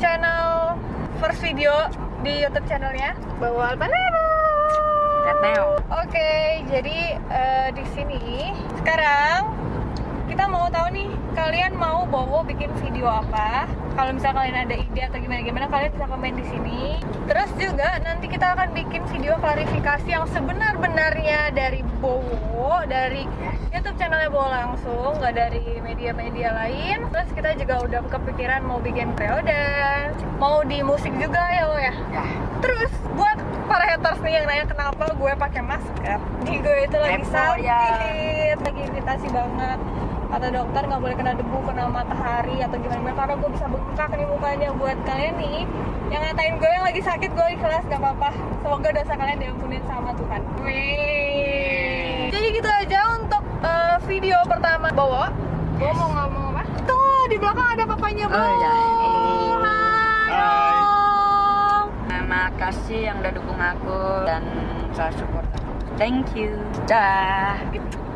channel first video di YouTube channelnya Bawal Panero. Oke, okay, jadi uh, di sini sekarang kita mau tahu nih kalian mau Bowo bikin video apa? Kalau misalnya kalian ada ide atau gimana-gimana kalian bisa komen di sini. Terus juga nanti kita akan bikin video klarifikasi yang sebenar-benarnya dari Bowo dari YouTube channelnya Bowo langsung, nggak dari media-media lain. Terus kita juga udah kepikiran mau bikin periode, mau di musik juga ya Wo ya. Ya. Terus buat para haters nih yang nanya kenapa gue pakai masker, di gue itu lagi sakit, ya. lagi iritasi banget. Kata dokter nggak boleh kena debu, kena matahari atau gimana gimana karena gue bisa bengkak nih mukanya buat kalian nih yang ngatain gue yang lagi sakit gue ikhlas gak apa-apa. Semoga dosa kalian diampunin sama Tuhan. Wih. Video pertama Bowo. Bowo mau ngomong apa? Tuh di belakang ada papanya Bowo. Oh, iya. Hai. Hai. Terima kasih yang udah dukung aku dan selalu support aku. Thank you. Dah. Gitu.